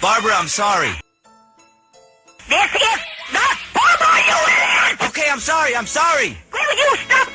Barbara, I'm sorry. This is not Barbara, you idiot! Okay, I'm sorry, I'm sorry. Will you stop